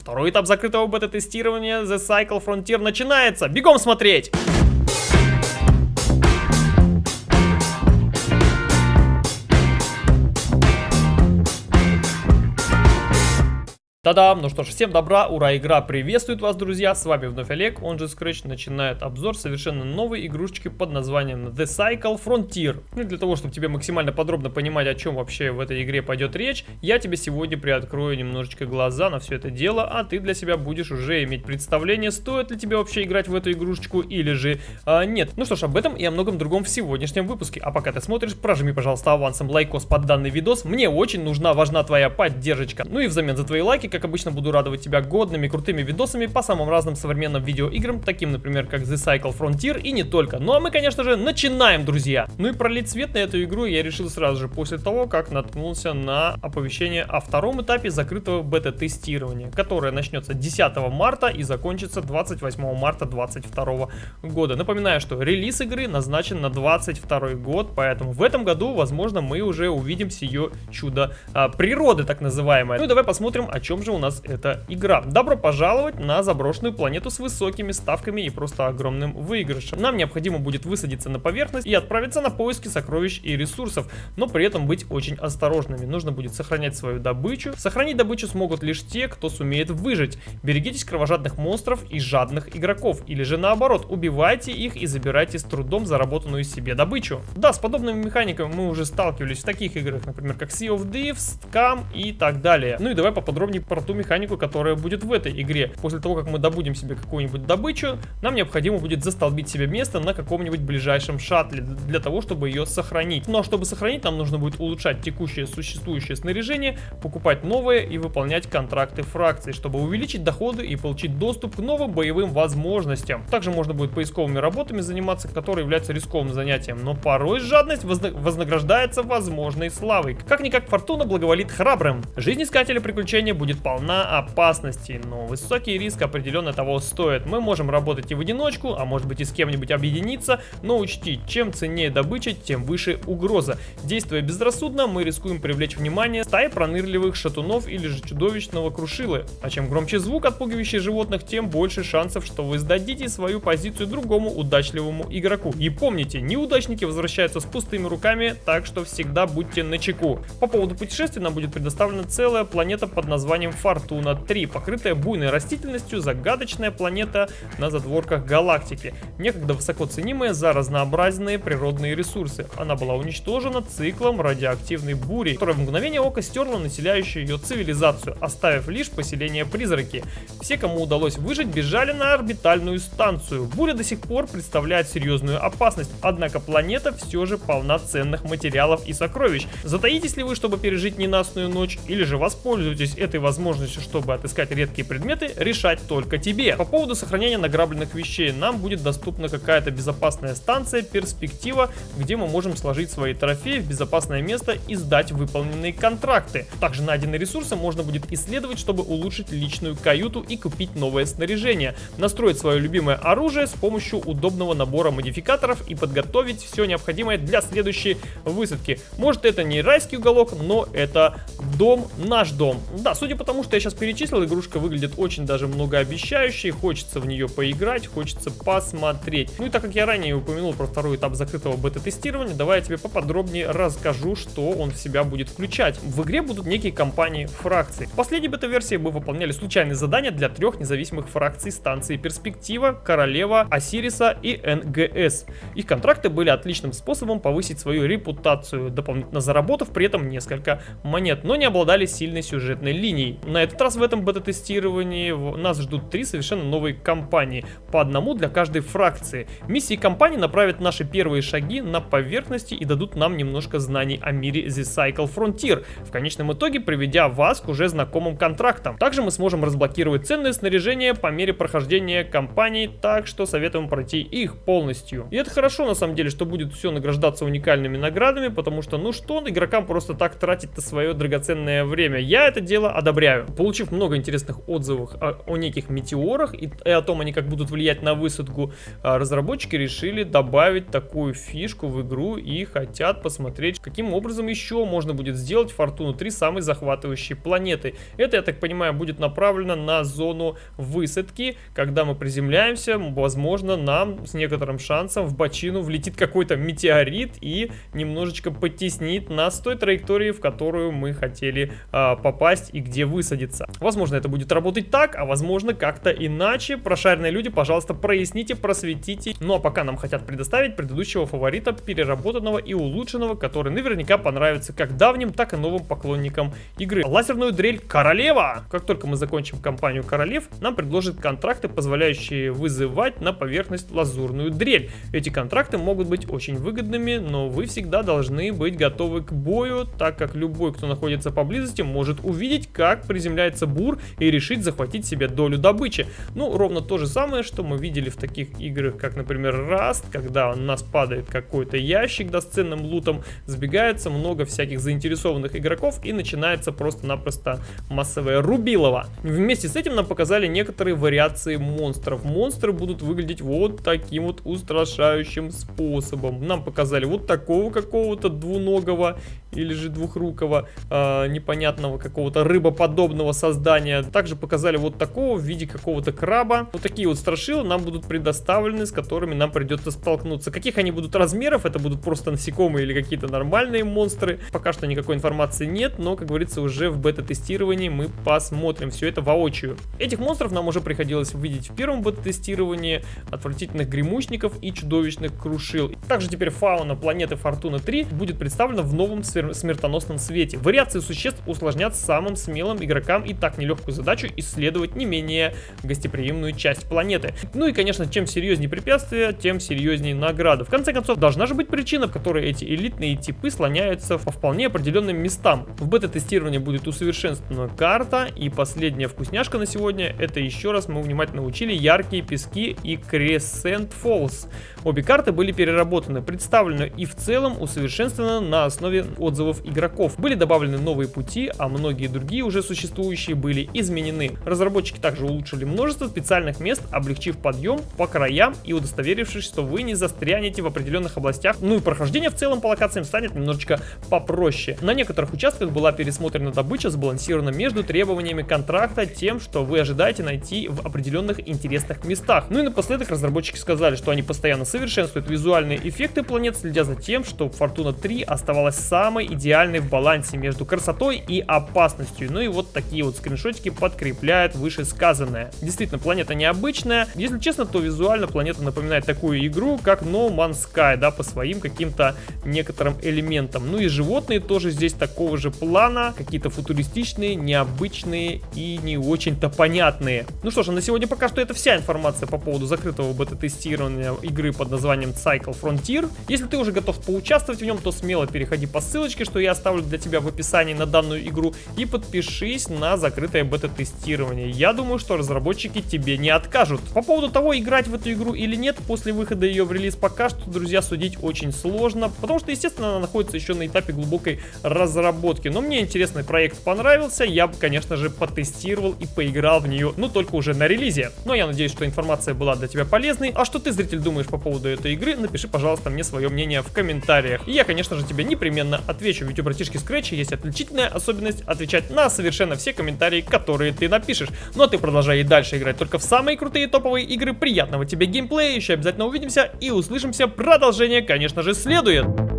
Второй этап закрытого бета-тестирования The Cycle Frontier начинается. Бегом смотреть! Та-дам! Ну что ж, всем добра, ура, игра приветствует вас, друзья! С вами вновь Олег, он же Scratch, начинает обзор совершенно новой игрушечки под названием The Cycle Frontier. Ну и для того, чтобы тебе максимально подробно понимать, о чем вообще в этой игре пойдет речь, я тебе сегодня приоткрою немножечко глаза на все это дело, а ты для себя будешь уже иметь представление, стоит ли тебе вообще играть в эту игрушечку или же а, нет. Ну что ж, об этом и о многом другом в сегодняшнем выпуске. А пока ты смотришь, прожми, пожалуйста, авансом лайкос под данный видос. Мне очень нужна, важна твоя поддержка. Ну и взамен за твои лайки как обычно, буду радовать тебя годными, крутыми видосами по самым разным современным видеоиграм, таким, например, как The Cycle Frontier и не только. Ну а мы, конечно же, начинаем, друзья! Ну и пролить свет на эту игру я решил сразу же после того, как наткнулся на оповещение о втором этапе закрытого бета-тестирования, которое начнется 10 марта и закончится 28 марта 2022 года. Напоминаю, что релиз игры назначен на 22 год, поэтому в этом году, возможно, мы уже увидим ее чудо а, природы, так называемое. Ну и давай посмотрим, о чем же у нас эта игра. Добро пожаловать на заброшенную планету с высокими ставками и просто огромным выигрышем. Нам необходимо будет высадиться на поверхность и отправиться на поиски сокровищ и ресурсов, но при этом быть очень осторожными. Нужно будет сохранять свою добычу. Сохранить добычу смогут лишь те, кто сумеет выжить. Берегитесь кровожадных монстров и жадных игроков, или же наоборот, убивайте их и забирайте с трудом заработанную себе добычу. Да, с подобными механиками мы уже сталкивались в таких играх, например, как Sea of Thieves, Scam и так далее. Ну и давай поподробнее про ту механику, которая будет в этой игре. После того, как мы добудем себе какую-нибудь добычу, нам необходимо будет застолбить себе место на каком-нибудь ближайшем шаттле, для того, чтобы ее сохранить. Но чтобы сохранить, нам нужно будет улучшать текущее существующее снаряжение, покупать новое и выполнять контракты фракций, чтобы увеличить доходы и получить доступ к новым боевым возможностям. Также можно будет поисковыми работами заниматься, которые являются рискованным занятием, но порой жадность вознаграждается возможной славой. Как-никак фортуна благоволит храбрым. Жизнь искателя приключения будет полна опасности, но высокий риск определенно того стоит. Мы можем работать и в одиночку, а может быть и с кем-нибудь объединиться, но учти, чем ценнее добыча, тем выше угроза. Действуя безрассудно, мы рискуем привлечь внимание стаи пронырливых шатунов или же чудовищного крушилы. А чем громче звук, отпугивающий животных, тем больше шансов, что вы сдадите свою позицию другому удачливому игроку. И помните, неудачники возвращаются с пустыми руками, так что всегда будьте начеку. По поводу путешествия нам будет предоставлена целая планета под названием Фортуна. Фортуна 3, покрытая буйной растительностью, загадочная планета на задворках галактики, некогда высоко ценимая за разнообразные природные ресурсы. Она была уничтожена циклом радиоактивной бури, которая в мгновение ока стерла населяющую ее цивилизацию, оставив лишь поселение призраки. Все, кому удалось выжить, бежали на орбитальную станцию. Буря до сих пор представляет серьезную опасность, однако планета все же полна ценных материалов и сокровищ. Затаитесь ли вы, чтобы пережить ненастную ночь, или же воспользуйтесь этой возможностью, чтобы отыскать редкие предметы, решать только тебе. По поводу сохранения награбленных вещей, нам будет доступна какая-то безопасная станция, перспектива, где мы можем сложить свои трофеи в безопасное место и сдать выполненные контракты. Также найденные ресурсы можно будет исследовать, чтобы улучшить личную каюту и купить новое снаряжение, настроить свое любимое оружие с помощью удобного набора модификаторов и подготовить все необходимое для следующей высадки. Может это не райский уголок, но это дом, наш дом. Да, судя по тому, что я сейчас перечислил, игрушка выглядит очень даже многообещающей, хочется в нее поиграть, хочется посмотреть. Ну и так как я ранее упомянул про второй этап закрытого бета-тестирования, давай я тебе поподробнее расскажу, что он в себя будет включать. В игре будут некие компании фракций. В последней бета-версии мы выполняли случайные задания для трех независимых фракций станции Перспектива, Королева, Осириса и НГС. Их контракты были отличным способом повысить свою репутацию, дополнительно заработав при этом несколько монет, но не обладали сильной сюжетной линией. На этот раз в этом бета-тестировании нас ждут три совершенно новые кампании, по одному для каждой фракции. Миссии кампании направят наши первые шаги на поверхности и дадут нам немножко знаний о мире The Cycle Frontier, в конечном итоге приведя вас к уже знакомым контрактам. Также мы сможем разблокировать ценное снаряжение по мере прохождения кампаний, так что советуем пройти их полностью. И это хорошо на самом деле, что будет все награждаться уникальными наградами, потому что ну что игрокам просто так тратить-то свое драгоценное время. Я это дело одобряю. Получив много интересных отзывов о, о неких метеорах и, и о том, они как будут влиять на высадку, а, разработчики решили добавить такую фишку в игру и хотят посмотреть, каким образом еще можно будет сделать Фортуну 3 самой захватывающей планетой. Это, я так понимаю, будет направлено на зону высадки, когда мы приземляемся, возможно, нам с некоторым шансом в бочину влетит какой-то метеорит и немножечко потеснит нас с той траектории, в которую мы хотели а, попасть и где высадиться. Возможно, это будет работать так, а возможно, как-то иначе. Прошаренные люди, пожалуйста, проясните, просветите. Ну а пока нам хотят предоставить предыдущего фаворита, переработанного и улучшенного, который наверняка понравится как давним, так и новым поклонникам игры. Лазерную дрель Королева! Как только мы закончим кампанию Королев, нам предложат контракты, позволяющие вызывать на поверхность лазурную дрель. Эти контракты могут быть очень выгодными, но вы всегда должны быть готовы к бою, так как любой, кто находится поблизости, может увидеть, как приземляется бур и решить захватить себе долю добычи. Ну, ровно то же самое, что мы видели в таких играх, как, например, Rust, когда у нас падает какой-то ящик да, с ценным лутом, сбегается много всяких заинтересованных игроков и начинается просто-напросто массовое рубилово. Вместе с этим нам показали некоторые вариации монстров. Монстры будут выглядеть вот таким вот устрашающим способом. Нам показали вот такого какого-то двуногого или же двухрукого э, непонятного какого-то рыбоподобного создания. Также показали вот такого в виде какого-то краба. Вот такие вот страшилы нам будут предоставлены, с которыми нам придется столкнуться. Каких они будут размеров, это будут просто насекомые или какие-то нормальные монстры. Пока что никакой информации нет, но, как говорится, уже в бета-тестировании мы посмотрим все это воочию. Этих монстров нам уже приходилось увидеть в первом бета-тестировании, отвратительных гремучников и чудовищных крушил. Также теперь фауна планеты Фортуна 3 будет представлена в новом смертоносном свете. Вариации существ усложнят самым смелым игрокам и так нелегкую задачу исследовать не менее гостеприимную часть планеты. Ну и, конечно, чем серьезнее препятствия, тем серьезнее награда. В конце концов, должна же быть причина, в которой эти элитные типы слоняются по вполне определенным местам. В бета-тестировании будет усовершенствована карта, и последняя вкусняшка на сегодня, это еще раз мы внимательно учили яркие пески и Crescent Falls. Обе карты были переработаны, представлены и в целом усовершенствованы на основе отзывов игроков. Были добавлены новые пути, а многие другие уже существующие были изменены. Разработчики также улучшили множество специальных мест, облегчив подъем по краям и удостоверившись, что вы не застрянете в определенных областях. Ну и прохождение в целом по локациям станет немножечко попроще. На некоторых участках была пересмотрена добыча, сбалансирована между требованиями контракта, тем, что вы ожидаете найти в определенных интересных местах. Ну и напоследок разработчики сказали, что они постоянно совершенствуют визуальные эффекты планет, следя за тем, что Fortuna 3 оставалась самой идеальной в балансе между красотой и опасностью. Ну и вот такие вот скриншотики подкрепляют вышесказанное. Действительно, планета необычная. Если честно, то визуально планета напоминает такую игру, как No Man's Sky, да, по своим каким-то некоторым элементам. Ну и животные тоже здесь такого же плана, какие-то футуристичные, необычные и не очень-то понятные. Ну что ж, а на сегодня пока что это вся информация по поводу закрытого бета-тестирования игры под названием Cycle Frontier. Если ты уже готов поучаствовать в нем, то смело переходи по ссылочке, что я оставлю для тебя в описании на данную игру, и подпишись на закрытое бета-тестирование. Я думаю, что разработчики тебе не откажут. По поводу того, играть в эту игру или нет, после выхода ее в релиз пока что, друзья, судить очень сложно, потому что, естественно, она находится еще на этапе глубокой разработки. Но мне интересный проект понравился, я бы, конечно же, потестировал и поиграл в нее, но только уже на релизе. Но я надеюсь, что информация была для тебя полезной. А что ты, зритель, думаешь по поводу этой игры, напиши, пожалуйста, мне свое мнение в комментариях. И я, конечно же, тебе непременно отвечу, ведь у братишки Scratch есть отличительная особенность отвечать на совершенно все комментарии, которые ты напишешь. Но ты продолжай и дальше играть только в самые крутые топовые игры. Приятного тебе геймплея, еще обязательно увидимся и услышимся. Продолжение, конечно же, следует.